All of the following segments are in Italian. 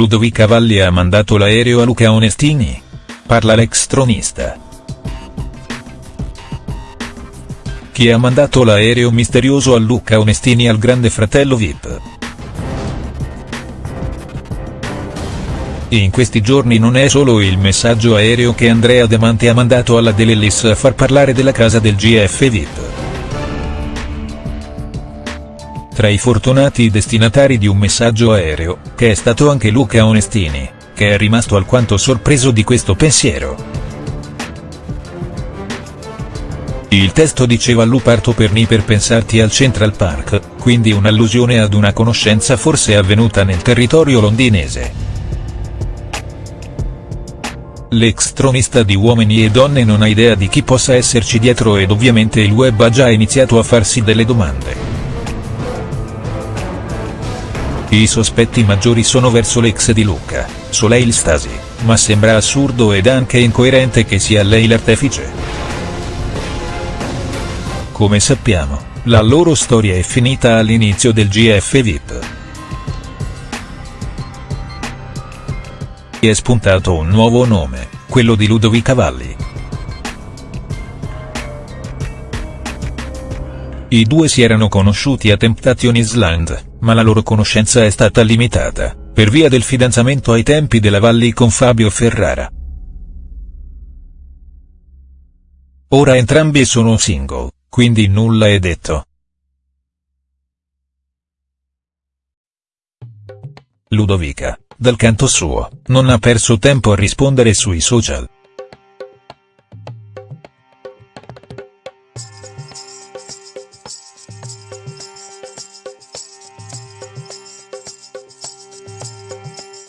Ludovica Valli ha mandato l'aereo a Luca Onestini? Parla l'ex tronista. Chi ha mandato l'aereo misterioso a Luca Onestini al grande fratello Vip?. In questi giorni non è solo il messaggio aereo che Andrea Demante ha mandato alla De Lellis a far parlare della casa del GF Vip. Tra i fortunati destinatari di un messaggio aereo, che è stato anche Luca Onestini, che è rimasto alquanto sorpreso di questo pensiero. Il testo diceva Lu parto per Ni per pensarti al Central Park, quindi un'allusione ad una conoscenza forse avvenuta nel territorio londinese. L'ex tronista di Uomini e Donne non ha idea di chi possa esserci dietro ed ovviamente il web ha già iniziato a farsi delle domande. I sospetti maggiori sono verso l'ex di Luca, Soleil Stasi, ma sembra assurdo ed anche incoerente che sia lei l'artefice. Come sappiamo, la loro storia è finita all'inizio del GF VIP. è spuntato un nuovo nome, quello di Ludovica Valli. I due si erano conosciuti a Temptation Island, ma la loro conoscenza è stata limitata, per via del fidanzamento ai tempi della Valli con Fabio Ferrara. Ora entrambi sono single, quindi nulla è detto. Ludovica, dal canto suo, non ha perso tempo a rispondere sui social.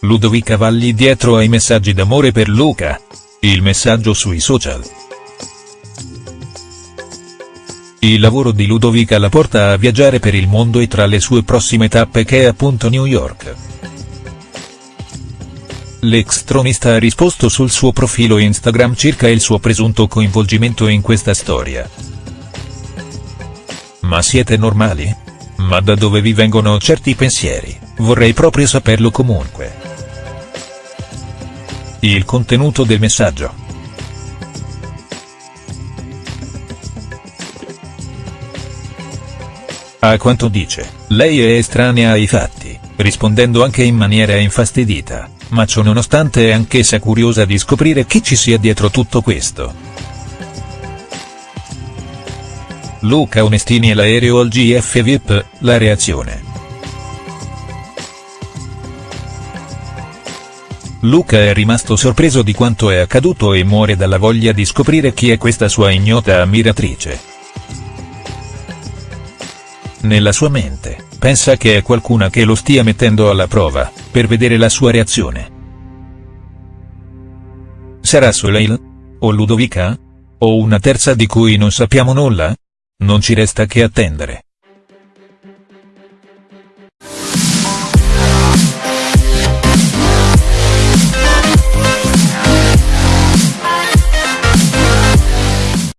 Ludovica Valli dietro ai messaggi d'amore per Luca. Il messaggio sui social. Il lavoro di Ludovica la porta a viaggiare per il mondo e tra le sue prossime tappe che è appunto New York. L'ex tronista ha risposto sul suo profilo Instagram circa il suo presunto coinvolgimento in questa storia. Ma siete normali? Ma da dove vi vengono certi pensieri, vorrei proprio saperlo comunque. Il contenuto del messaggio. A quanto dice, lei è estranea ai fatti, rispondendo anche in maniera infastidita ma ciò nonostante è anch'essa curiosa di scoprire chi ci sia dietro tutto questo. Luca Onestini e l'aereo al GF VIP, la reazione. Luca è rimasto sorpreso di quanto è accaduto e muore dalla voglia di scoprire chi è questa sua ignota ammiratrice. Nella sua mente, pensa che è qualcuna che lo stia mettendo alla prova, per vedere la sua reazione. Sarà Soleil? O Ludovica? O una terza di cui non sappiamo nulla? Non ci resta che attendere.